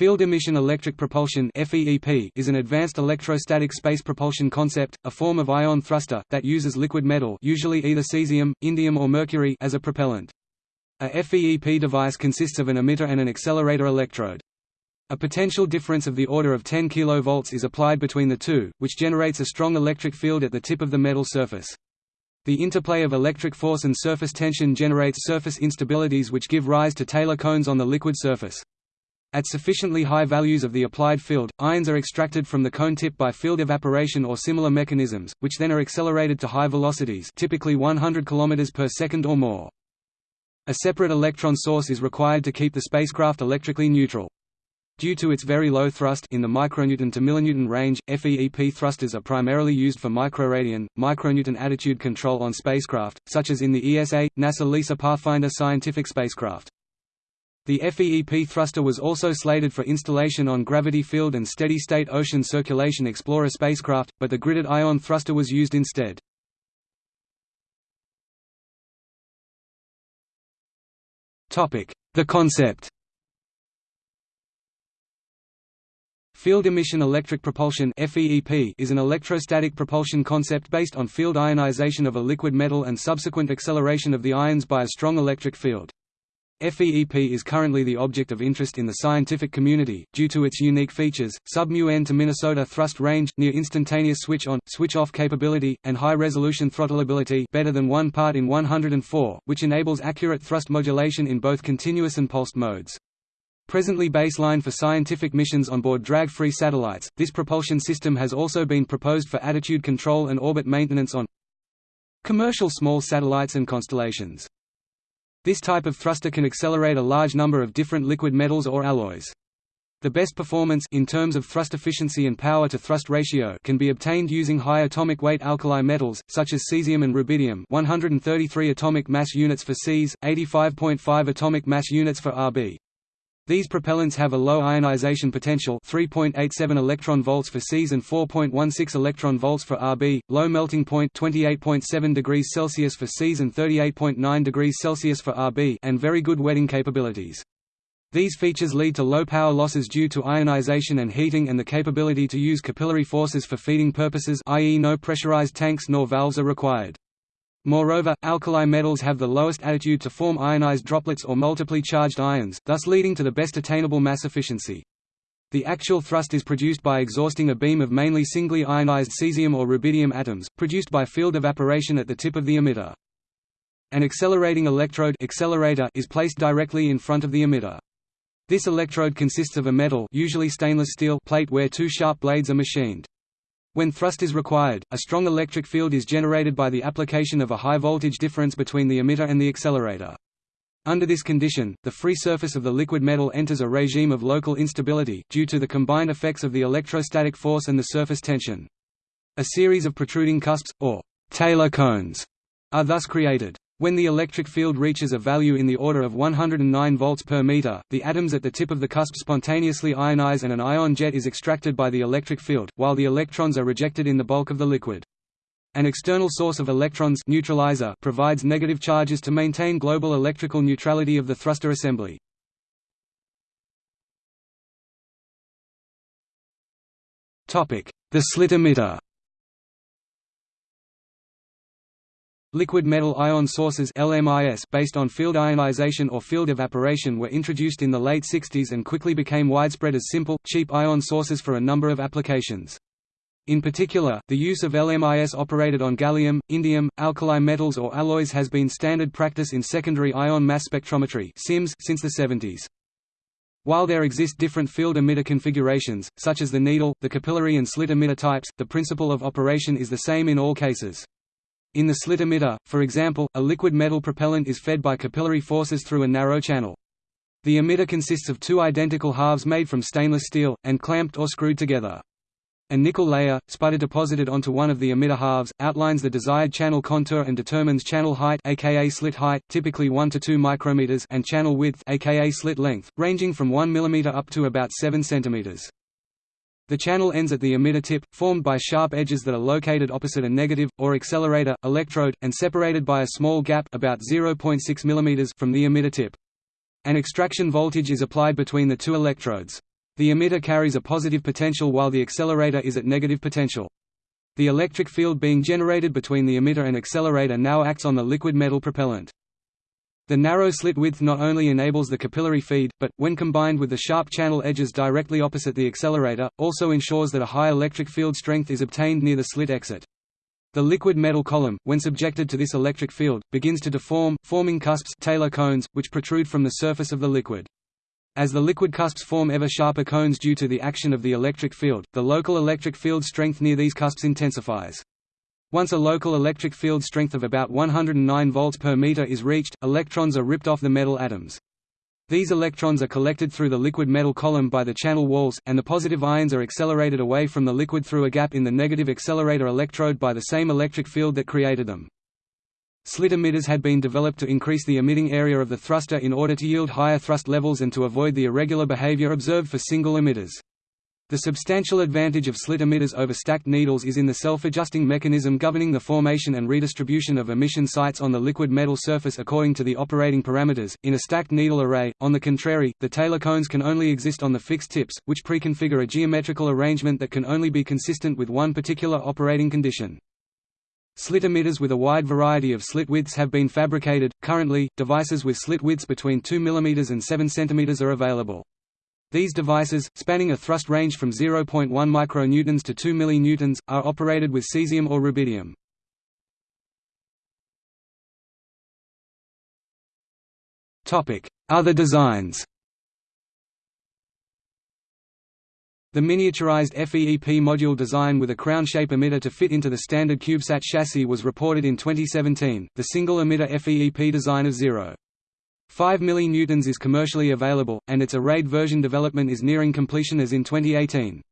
Field emission electric propulsion is an advanced electrostatic space propulsion concept, a form of ion thruster, that uses liquid metal usually either cesium, indium or mercury as a propellant. A FEEP device consists of an emitter and an accelerator electrode. A potential difference of the order of 10 kV is applied between the two, which generates a strong electric field at the tip of the metal surface. The interplay of electric force and surface tension generates surface instabilities which give rise to Taylor cones on the liquid surface. At sufficiently high values of the applied field, ions are extracted from the cone tip by field evaporation or similar mechanisms, which then are accelerated to high velocities typically 100 km per second or more. A separate electron source is required to keep the spacecraft electrically neutral. Due to its very low thrust in the micronewton to millinewton range, FEEP thrusters are primarily used for microradian, micronewton attitude control on spacecraft, such as in the ESA, NASA LISA Pathfinder scientific spacecraft. The FEEP thruster was also slated for installation on Gravity Field and Steady-State Ocean Circulation Explorer spacecraft, but the gridded ion thruster was used instead. The concept Field emission electric propulsion is an electrostatic propulsion concept based on field ionization of a liquid metal and subsequent acceleration of the ions by a strong electric field. FEEP is currently the object of interest in the scientific community, due to its unique features, sub-μn to Minnesota thrust range, near instantaneous switch-on, switch-off capability, and high-resolution throttleability better than 1 part in 104, which enables accurate thrust modulation in both continuous and pulsed modes. Presently baseline for scientific missions on board drag-free satellites, this propulsion system has also been proposed for attitude control and orbit maintenance on commercial small satellites and constellations. This type of thruster can accelerate a large number of different liquid metals or alloys. The best performance in terms of thrust efficiency and power to thrust ratio can be obtained using high atomic weight alkali metals such as cesium and rubidium, 133 atomic mass units for Cs, 85.5 atomic mass units for Rb. These propellants have a low ionization potential 3.87 electron volts for Cs and 4.16 electron volts for Rb, low melting point 28.7 degrees Celsius for Cs and 38.9 degrees Celsius for Rb and very good wetting capabilities. These features lead to low power losses due to ionization and heating and the capability to use capillary forces for feeding purposes i.e. no pressurized tanks nor valves are required. Moreover, alkali metals have the lowest attitude to form ionized droplets or multiply charged ions, thus leading to the best attainable mass efficiency. The actual thrust is produced by exhausting a beam of mainly singly ionized cesium or rubidium atoms, produced by field evaporation at the tip of the emitter. An accelerating electrode accelerator is placed directly in front of the emitter. This electrode consists of a metal usually stainless steel plate where two sharp blades are machined. When thrust is required, a strong electric field is generated by the application of a high voltage difference between the emitter and the accelerator. Under this condition, the free surface of the liquid metal enters a regime of local instability, due to the combined effects of the electrostatic force and the surface tension. A series of protruding cusps, or Taylor cones, are thus created. When the electric field reaches a value in the order of 109 volts per meter, the atoms at the tip of the cusp spontaneously ionize and an ion jet is extracted by the electric field, while the electrons are rejected in the bulk of the liquid. An external source of electrons neutralizer provides negative charges to maintain global electrical neutrality of the thruster assembly. The slit emitter Liquid metal ion sources LMIS based on field ionization or field evaporation were introduced in the late 60s and quickly became widespread as simple, cheap ion sources for a number of applications. In particular, the use of LMIS operated on gallium, indium, alkali metals or alloys has been standard practice in secondary ion mass spectrometry since the 70s. While there exist different field emitter configurations, such as the needle, the capillary and slit emitter types, the principle of operation is the same in all cases. In the slit emitter, for example, a liquid metal propellant is fed by capillary forces through a narrow channel. The emitter consists of two identical halves made from stainless steel, and clamped or screwed together. A nickel layer, sputter deposited onto one of the emitter halves, outlines the desired channel contour and determines channel height aka slit height, typically 1 to 2 micrometers and channel width aka slit length, ranging from 1 mm up to about 7 cm. The channel ends at the emitter tip, formed by sharp edges that are located opposite a negative, or accelerator, electrode, and separated by a small gap about 0.6 mm from the emitter tip. An extraction voltage is applied between the two electrodes. The emitter carries a positive potential while the accelerator is at negative potential. The electric field being generated between the emitter and accelerator now acts on the liquid metal propellant. The narrow slit width not only enables the capillary feed, but, when combined with the sharp channel edges directly opposite the accelerator, also ensures that a high electric field strength is obtained near the slit exit. The liquid metal column, when subjected to this electric field, begins to deform, forming cusps Taylor cones, which protrude from the surface of the liquid. As the liquid cusps form ever sharper cones due to the action of the electric field, the local electric field strength near these cusps intensifies. Once a local electric field strength of about 109 volts per meter is reached, electrons are ripped off the metal atoms. These electrons are collected through the liquid metal column by the channel walls, and the positive ions are accelerated away from the liquid through a gap in the negative accelerator electrode by the same electric field that created them. Slit emitters had been developed to increase the emitting area of the thruster in order to yield higher thrust levels and to avoid the irregular behavior observed for single emitters. The substantial advantage of slit emitters over stacked needles is in the self-adjusting mechanism governing the formation and redistribution of emission sites on the liquid metal surface according to the operating parameters. In a stacked needle array, on the contrary, the Taylor cones can only exist on the fixed tips, which preconfigure a geometrical arrangement that can only be consistent with one particular operating condition. Slit emitters with a wide variety of slit widths have been fabricated. Currently, devices with slit widths between 2 mm and 7 cm are available. These devices, spanning a thrust range from 0.1 micronewtons to 2 millinewtons, are operated with cesium or rubidium. Other designs. The miniaturized FEEP module design with a crown-shape emitter to fit into the standard CubeSat chassis was reported in 2017. The single emitter FEEP design of 0. 5 millinewtons is commercially available, and its arrayed version development is nearing completion as in 2018.